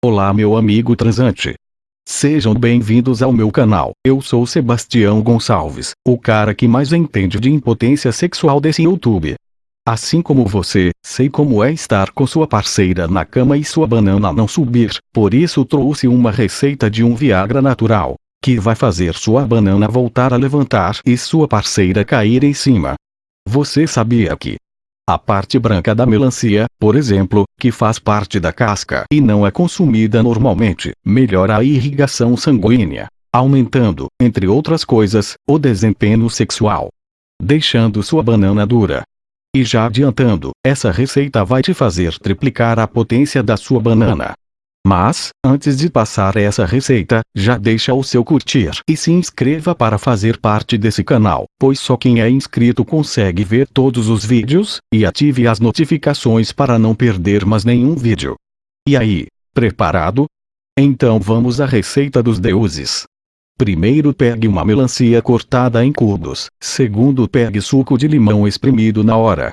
Olá meu amigo transante. Sejam bem-vindos ao meu canal. Eu sou Sebastião Gonçalves, o cara que mais entende de impotência sexual desse YouTube. Assim como você, sei como é estar com sua parceira na cama e sua banana não subir, por isso trouxe uma receita de um Viagra natural, que vai fazer sua banana voltar a levantar e sua parceira cair em cima. Você sabia que a parte branca da melancia, por exemplo, que faz parte da casca e não é consumida normalmente, melhora a irrigação sanguínea, aumentando, entre outras coisas, o desempenho sexual. Deixando sua banana dura. E já adiantando, essa receita vai te fazer triplicar a potência da sua banana. Mas, antes de passar essa receita, já deixa o seu curtir e se inscreva para fazer parte desse canal, pois só quem é inscrito consegue ver todos os vídeos, e ative as notificações para não perder mais nenhum vídeo. E aí, preparado? Então vamos à receita dos deuses. Primeiro pegue uma melancia cortada em cubos, segundo pegue suco de limão espremido na hora,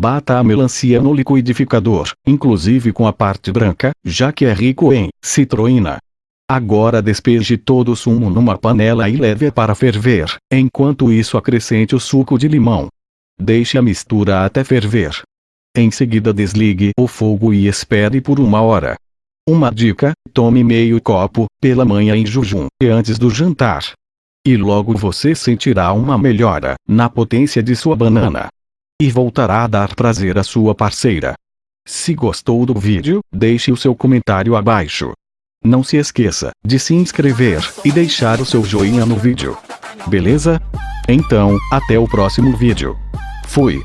Bata a melancia no liquidificador, inclusive com a parte branca, já que é rico em citroína. Agora despeje todo o sumo numa panela e leve para ferver, enquanto isso acrescente o suco de limão. Deixe a mistura até ferver. Em seguida desligue o fogo e espere por uma hora. Uma dica, tome meio copo, pela manhã em jejum, e antes do jantar. E logo você sentirá uma melhora, na potência de sua banana e voltará a dar prazer à sua parceira. Se gostou do vídeo, deixe o seu comentário abaixo. Não se esqueça de se inscrever e deixar o seu joinha no vídeo. Beleza? Então, até o próximo vídeo. Fui.